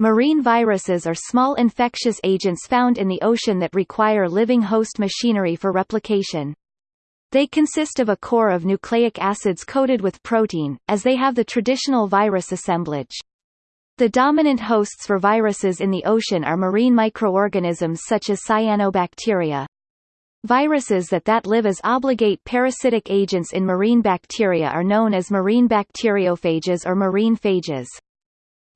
Marine viruses are small infectious agents found in the ocean that require living host machinery for replication. They consist of a core of nucleic acids coated with protein, as they have the traditional virus assemblage. The dominant hosts for viruses in the ocean are marine microorganisms such as cyanobacteria. Viruses that that live as obligate parasitic agents in marine bacteria are known as marine bacteriophages or marine phages.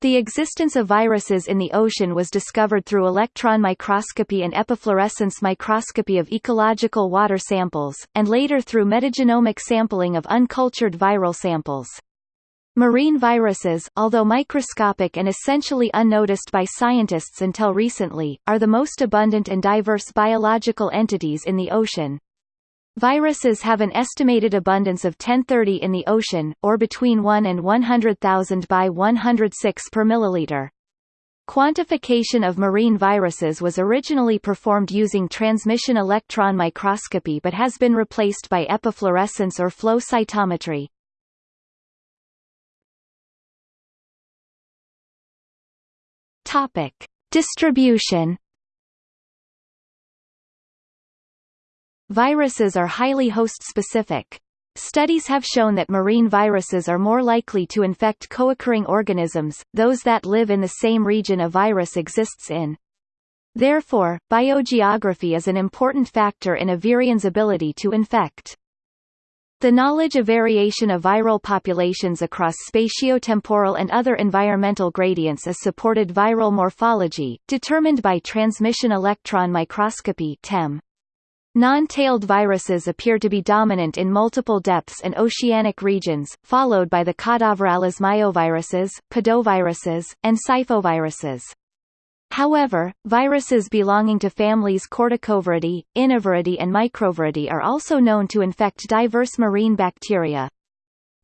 The existence of viruses in the ocean was discovered through electron microscopy and epifluorescence microscopy of ecological water samples, and later through metagenomic sampling of uncultured viral samples. Marine viruses, although microscopic and essentially unnoticed by scientists until recently, are the most abundant and diverse biological entities in the ocean. Viruses have an estimated abundance of 1030 in the ocean, or between 1 and 100,000 by 106 per milliliter. Quantification of marine viruses was originally performed using transmission electron microscopy but has been replaced by epifluorescence or flow cytometry. Topic: Distribution Viruses are highly host-specific. Studies have shown that marine viruses are more likely to infect co-occurring organisms, those that live in the same region a virus exists in. Therefore, biogeography is an important factor in a virion's ability to infect. The knowledge of variation of viral populations across spatiotemporal and other environmental gradients is supported viral morphology, determined by transmission electron microscopy TEM. Non-tailed viruses appear to be dominant in multiple depths and oceanic regions, followed by the Caudovirales myoviruses, podoviruses, and siphoviruses. However, viruses belonging to families Corticoviridae, Inoviridae and Microviridae are also known to infect diverse marine bacteria.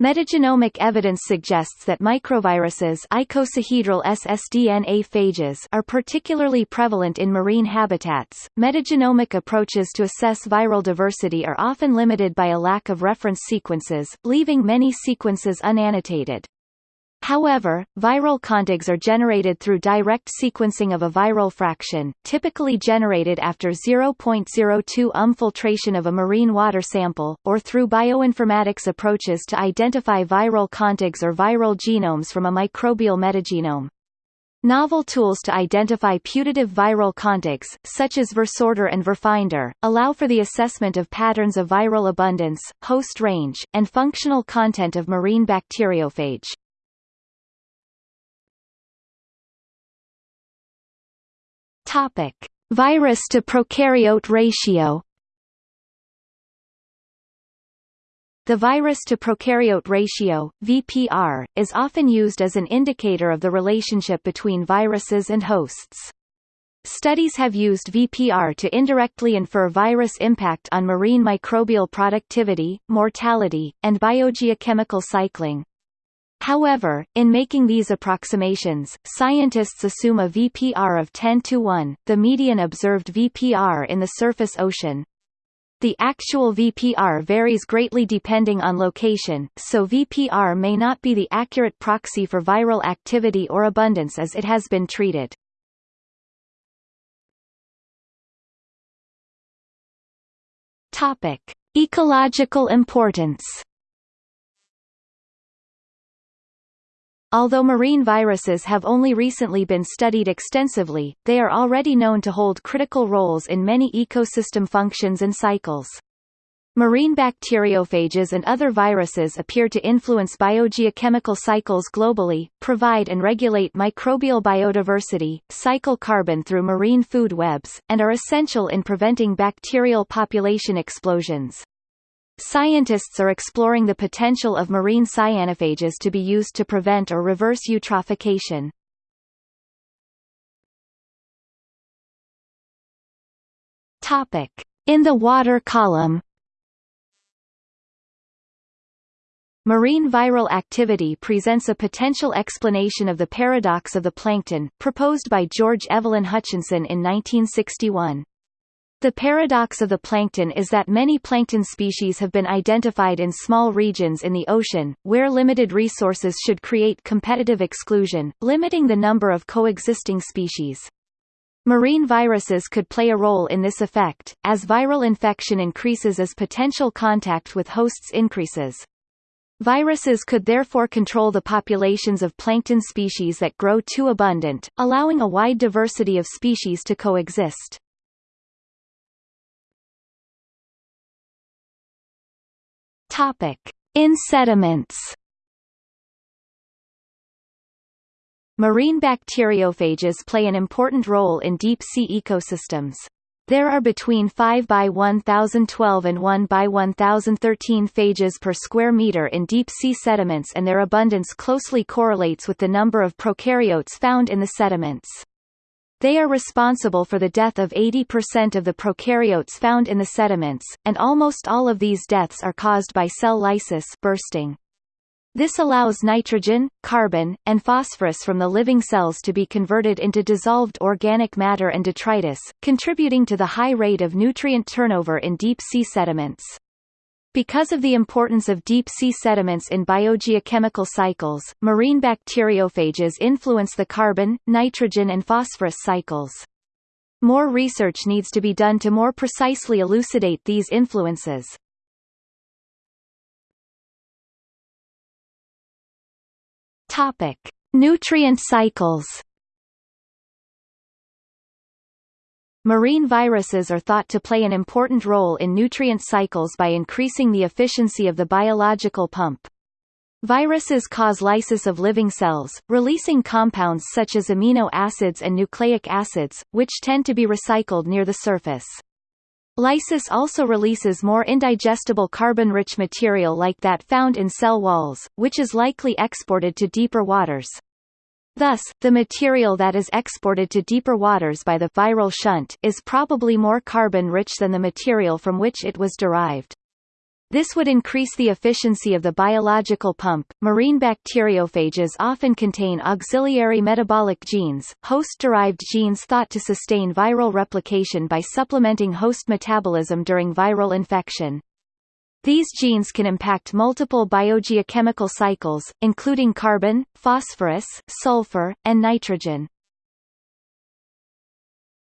Metagenomic evidence suggests that microviruses icosahedral ssDNA phages are particularly prevalent in marine habitats. Metagenomic approaches to assess viral diversity are often limited by a lack of reference sequences, leaving many sequences unannotated. However, viral contigs are generated through direct sequencing of a viral fraction, typically generated after 0.02 um filtration of a marine water sample, or through bioinformatics approaches to identify viral contigs or viral genomes from a microbial metagenome. Novel tools to identify putative viral contigs, such as VirSorter and VirFinder, allow for the assessment of patterns of viral abundance, host range, and functional content of marine bacteriophage. Topic: Virus to prokaryote ratio. The virus to prokaryote ratio (VPR) is often used as an indicator of the relationship between viruses and hosts. Studies have used VPR to indirectly infer virus impact on marine microbial productivity, mortality, and biogeochemical cycling. However, in making these approximations, scientists assume a VPR of 10 to 1, the median observed VPR in the surface ocean. The actual VPR varies greatly depending on location, so VPR may not be the accurate proxy for viral activity or abundance as it has been treated. Topic: Ecological importance Although marine viruses have only recently been studied extensively, they are already known to hold critical roles in many ecosystem functions and cycles. Marine bacteriophages and other viruses appear to influence biogeochemical cycles globally, provide and regulate microbial biodiversity, cycle carbon through marine food webs, and are essential in preventing bacterial population explosions. Scientists are exploring the potential of marine cyanophages to be used to prevent or reverse eutrophication. Topic: In the water column. Marine viral activity presents a potential explanation of the paradox of the plankton, proposed by George Evelyn Hutchinson in 1961. The paradox of the plankton is that many plankton species have been identified in small regions in the ocean, where limited resources should create competitive exclusion, limiting the number of coexisting species. Marine viruses could play a role in this effect, as viral infection increases as potential contact with hosts increases. Viruses could therefore control the populations of plankton species that grow too abundant, allowing a wide diversity of species to coexist. Topic: In sediments. Marine bacteriophages play an important role in deep-sea ecosystems. There are between 5 by 1012 and 1 by 1013 phages per square meter in deep-sea sediments and their abundance closely correlates with the number of prokaryotes found in the sediments. They are responsible for the death of 80% of the prokaryotes found in the sediments, and almost all of these deaths are caused by cell lysis bursting. This allows nitrogen, carbon, and phosphorus from the living cells to be converted into dissolved organic matter and detritus, contributing to the high rate of nutrient turnover in deep-sea sediments. Because of the importance of deep-sea sediments in biogeochemical cycles, marine bacteriophages influence the carbon, nitrogen and phosphorus cycles. More research needs to be done to more precisely elucidate these influences. Topic: Nutrient cycles. Marine viruses are thought to play an important role in nutrient cycles by increasing the efficiency of the biological pump. Viruses cause lysis of living cells, releasing compounds such as amino acids and nucleic acids, which tend to be recycled near the surface. Lysis also releases more indigestible carbon-rich material like that found in cell walls, which is likely exported to deeper waters. Thus, the material that is exported to deeper waters by the viral shunt is probably more carbon-rich than the material from which it was derived. This would increase the efficiency of the biological pump. Marine bacteriophages often contain auxiliary metabolic genes, host-derived genes thought to sustain viral replication by supplementing host metabolism during viral infection. These genes can impact multiple biogeochemical cycles, including carbon, phosphorus, sulfur, and nitrogen.